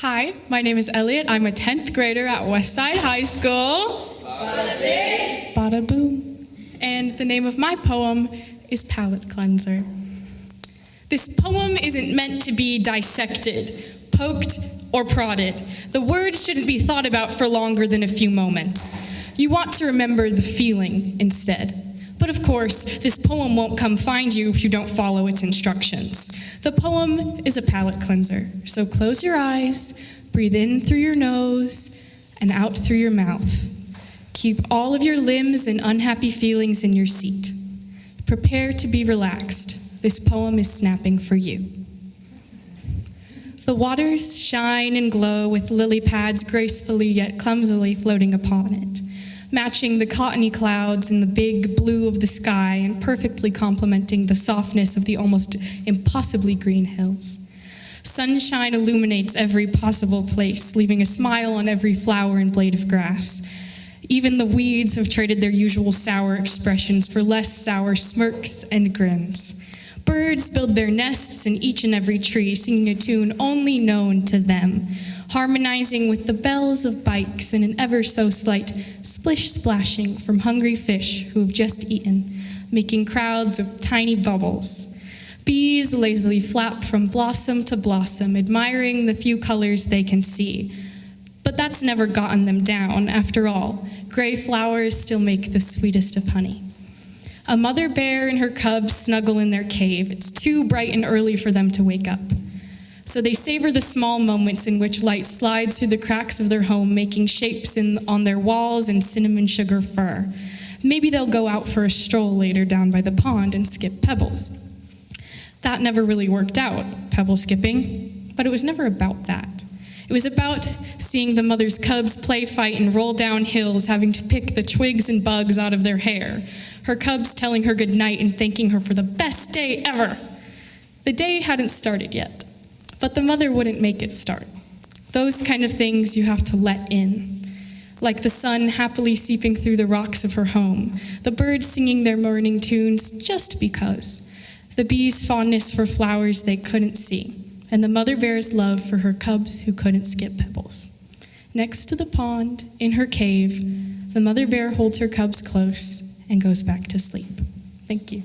Hi, my name is Elliot. I'm a 10th grader at Westside High School. Bada bing. Bada boom. And the name of my poem is Palate Cleanser. This poem isn't meant to be dissected, poked, or prodded. The words shouldn't be thought about for longer than a few moments. You want to remember the feeling instead. But of course, this poem won't come find you if you don't follow its instructions. The poem is a palate cleanser, so close your eyes, breathe in through your nose, and out through your mouth. Keep all of your limbs and unhappy feelings in your seat. Prepare to be relaxed. This poem is snapping for you. The waters shine and glow with lily pads gracefully yet clumsily floating upon it matching the cottony clouds and the big blue of the sky and perfectly complementing the softness of the almost impossibly green hills. Sunshine illuminates every possible place, leaving a smile on every flower and blade of grass. Even the weeds have traded their usual sour expressions for less sour smirks and grins. Birds build their nests in each and every tree, singing a tune only known to them, harmonizing with the bells of bikes and an ever so slight splish splashing from hungry fish who have just eaten, making crowds of tiny bubbles. Bees lazily flap from blossom to blossom, admiring the few colors they can see. But that's never gotten them down, after all. Gray flowers still make the sweetest of honey. A mother bear and her cubs snuggle in their cave. It's too bright and early for them to wake up. So they savor the small moments in which light slides through the cracks of their home, making shapes in, on their walls and cinnamon sugar fur. Maybe they'll go out for a stroll later down by the pond and skip pebbles. That never really worked out, pebble skipping, but it was never about that. It was about seeing the mother's cubs play fight and roll down hills, having to pick the twigs and bugs out of their hair. Her cubs telling her goodnight and thanking her for the best day ever. The day hadn't started yet. But the mother wouldn't make it start. Those kind of things you have to let in. Like the sun happily seeping through the rocks of her home, the birds singing their morning tunes just because, the bees' fondness for flowers they couldn't see, and the mother bear's love for her cubs who couldn't skip pebbles. Next to the pond, in her cave, the mother bear holds her cubs close and goes back to sleep. Thank you.